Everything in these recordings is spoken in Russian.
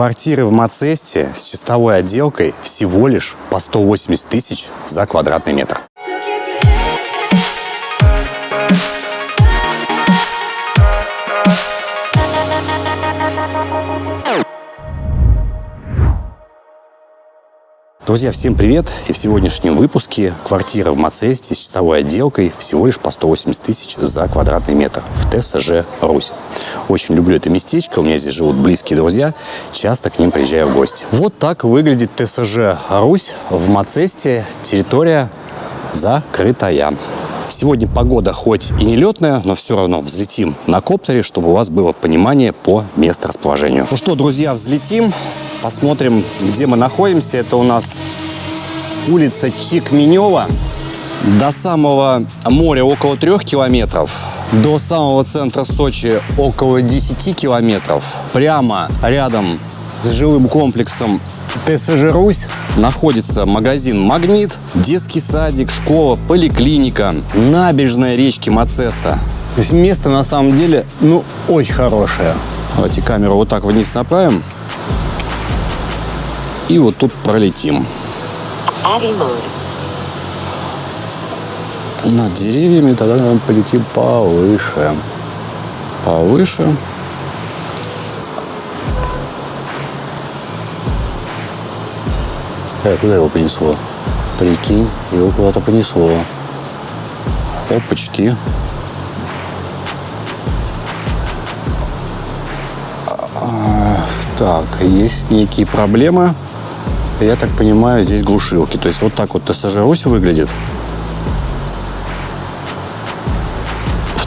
Квартиры в Мацесте с чистовой отделкой всего лишь по 180 тысяч за квадратный метр. Друзья, всем привет! И в сегодняшнем выпуске квартира в Мацесте с чистовой отделкой всего лишь по 180 тысяч за квадратный метр в ТСЖ «Русь». Очень люблю это местечко, у меня здесь живут близкие друзья, часто к ним приезжаю в гости. Вот так выглядит ТСЖ «Русь» в Мацесте, территория закрытая. Сегодня погода хоть и не летная, но все равно взлетим на коптере, чтобы у вас было понимание по месторасположению. Ну что, друзья, взлетим. Посмотрим, где мы находимся. Это у нас улица Чикменева. До самого моря около трех километров. До самого центра Сочи около 10 километров. Прямо рядом с жилым комплексом ТСЖ «Русь» находится магазин «Магнит», детский садик, школа, поликлиника, набережная речки Мацеста. То есть место на самом деле, ну, очень хорошее. Давайте камеру вот так вниз направим. И вот тут пролетим. Над деревьями тогда, наверное, полетим повыше. Повыше. Э, куда его понесло? Прикинь, его куда-то понесло. Опачки. Так, есть некие проблемы. Я так понимаю, здесь глушилки. То есть вот так вот ТСЖ ось выглядит.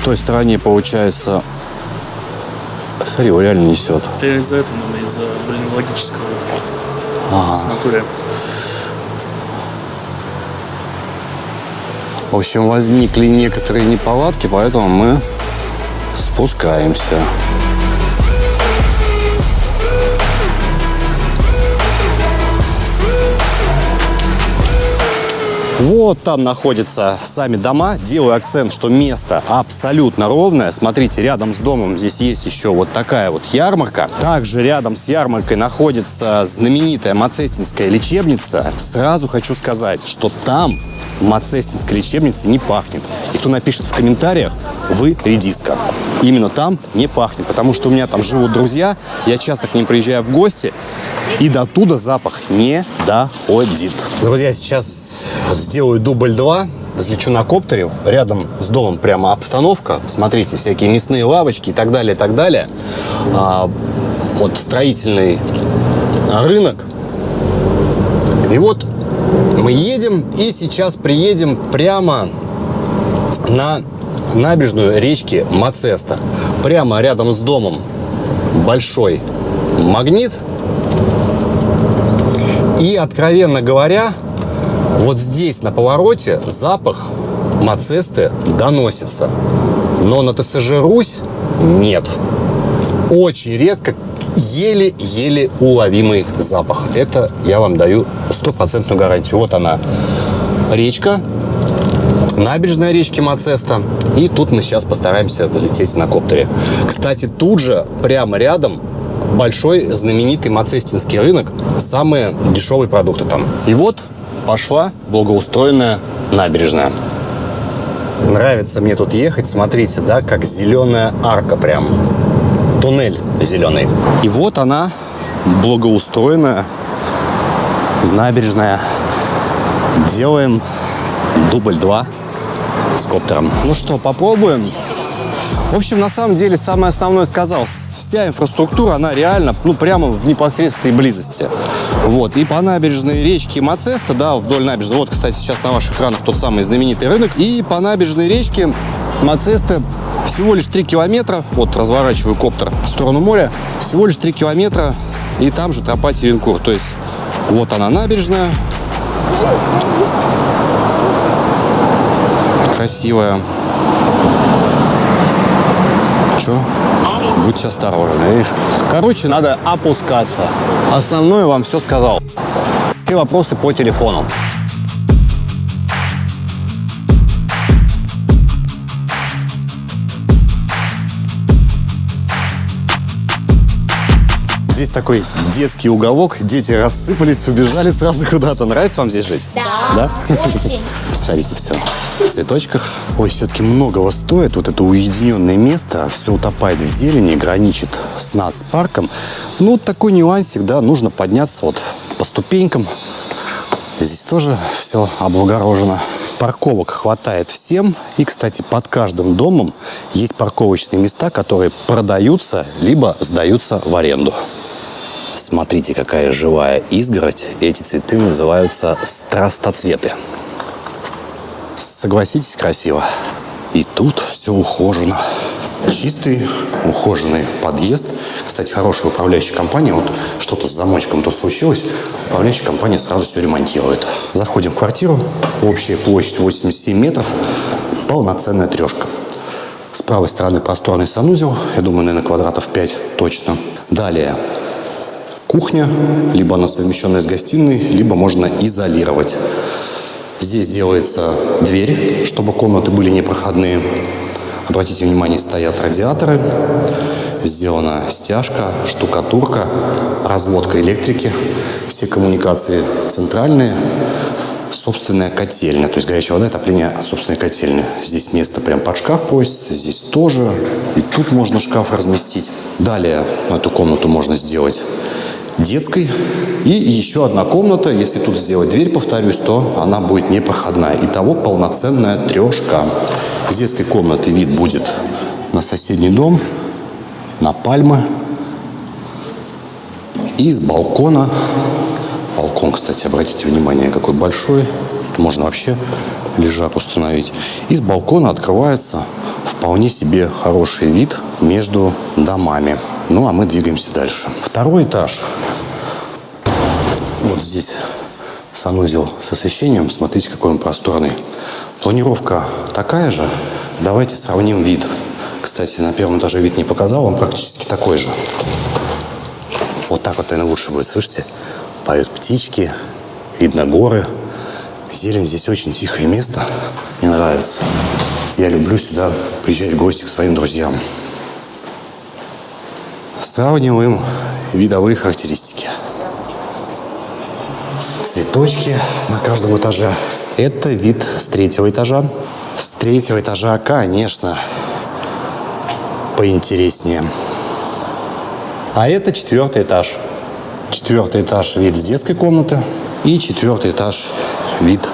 Той стороне получается... Смотри, его реально несет. Это из-за этого, наверное, из-за, блин, логического Ага. с натуре. В общем, возникли некоторые неполадки, поэтому мы спускаемся. Вот там находятся сами дома. Делаю акцент, что место абсолютно ровное. Смотрите, рядом с домом здесь есть еще вот такая вот ярмарка. Также рядом с ярмаркой находится знаменитая Мацестинская лечебница. Сразу хочу сказать, что там Мацестинской лечебницы не пахнет. И кто напишет в комментариях, вы редиска. Именно там не пахнет, потому что у меня там живут друзья, я часто к ним приезжаю в гости, и до туда запах не доходит. Друзья, сейчас сделаю дубль 2, взлечу на коптере, рядом с домом прямо обстановка, смотрите, всякие мясные лавочки и так далее, и так далее. А, вот строительный рынок. И вот мы едем и сейчас приедем прямо на набережную речки Мацеста. Прямо рядом с домом большой магнит. И, откровенно говоря, вот здесь на повороте запах Мацесты доносится. Но на ТСЖ Русь нет. Очень редко, еле-еле уловимый запах. Это я вам даю стопроцентную гарантию. Вот она, речка, набережная речки Мацеста. И тут мы сейчас постараемся взлететь на коптере. Кстати, тут же, прямо рядом, большой знаменитый Мацестинский рынок. Самые дешевые продукты там. И вот пошла благоустроенная набережная. Нравится мне тут ехать, смотрите, да, как зеленая арка прям. Туннель зеленый. И вот она, благоустроенная набережная. Делаем дубль 2 с коптером. Ну что, попробуем? В общем, на самом деле, самое основное сказал. Вся инфраструктура, она реально, ну, прямо в непосредственной близости. Вот. И по набережной речки Мацеста, да, вдоль набережной. Вот, кстати, сейчас на ваших экранах тот самый знаменитый рынок. И по набережной речки Мацеста всего лишь 3 километра. Вот, разворачиваю коптер в сторону моря. Всего лишь 3 километра. И там же тропа Теренкур. То есть, вот она набережная. Красивая. Че? Будьте осторожны, видишь? Короче, надо опускаться. Основное вам все сказал. И вопросы по телефону. Здесь такой детский уголок. Дети рассыпались, побежали сразу куда-то. Нравится вам здесь жить? Да. Да? Очень. Смотрите, все в цветочках. Ой, все-таки многого стоит. Вот это уединенное место, все утопает в зелени, граничит с нацпарком. Ну, такой нюансик, да, нужно подняться вот по ступенькам. Здесь тоже все облагорожено. Парковок хватает всем. И, кстати, под каждым домом есть парковочные места, которые продаются, либо сдаются в аренду. Смотрите, какая живая изгородь. Эти цветы называются страстоцветы. Согласитесь, красиво. И тут все ухожено. Чистый, ухоженный подъезд. Кстати, хорошая управляющая компания. Вот что-то с замочком тут случилось. Управляющая компания сразу все ремонтирует. Заходим в квартиру. Общая площадь 87 метров. Полноценная трешка. С правой стороны просторный санузел. Я думаю, наверное, квадратов 5 точно. Далее кухня. Либо она совмещенная с гостиной, либо можно изолировать. Здесь делается дверь, чтобы комнаты были непроходные. Обратите внимание, стоят радиаторы, сделана стяжка, штукатурка, разводка электрики, все коммуникации центральные, собственная котельня, то есть горячая вода, отопление от собственной котельни. Здесь место прям под шкаф просится, здесь тоже, и тут можно шкаф разместить. Далее эту комнату можно сделать детской. И еще одна комната, если тут сделать дверь, повторюсь, то она будет непроходная. Итого полноценная трешка. Из детской комнаты вид будет на соседний дом, на пальмы. И с балкона, балкон, кстати, обратите внимание, какой большой, Тут можно вообще лежак установить. Из балкона открывается вполне себе хороший вид между домами. Ну, а мы двигаемся дальше. Второй этаж. Вот здесь санузел с освещением. Смотрите, какой он просторный. Планировка такая же. Давайте сравним вид. Кстати, на первом этаже вид не показал, он практически такой же. Вот так вот, наверное, лучше будет. Слышите? Поют птички, видно горы. Зелень здесь очень тихое место. Мне нравится. Я люблю сюда приезжать в гости к своим друзьям. Сравниваем видовые характеристики. Цветочки на каждом этаже. Это вид с третьего этажа. С третьего этажа, конечно, поинтереснее. А это четвертый этаж. Четвертый этаж вид с детской комнаты. И четвертый этаж вид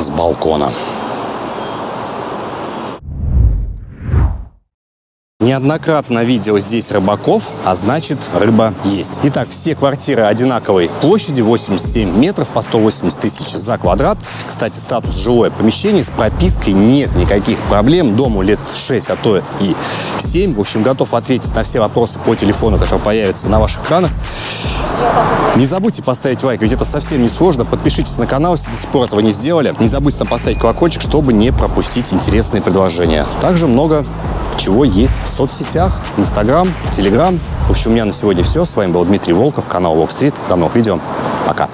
с балкона. Неоднократно видел здесь рыбаков, а значит рыба есть. Итак, все квартиры одинаковой площади, 87 метров по 180 тысяч за квадрат. Кстати, статус жилое помещение с пропиской нет никаких проблем. Дому лет 6, а то и 7. В общем, готов ответить на все вопросы по телефону, который появится на ваших экранах. Не забудьте поставить лайк, ведь это совсем не сложно. Подпишитесь на канал, если до сих пор этого не сделали. Не забудьте там поставить колокольчик, чтобы не пропустить интересные предложения. Также много чего есть в соцсетях, Инстаграм, Телеграм. В общем, у меня на сегодня все. С вами был Дмитрий Волков, канал Walk Street. До новых видео. Пока.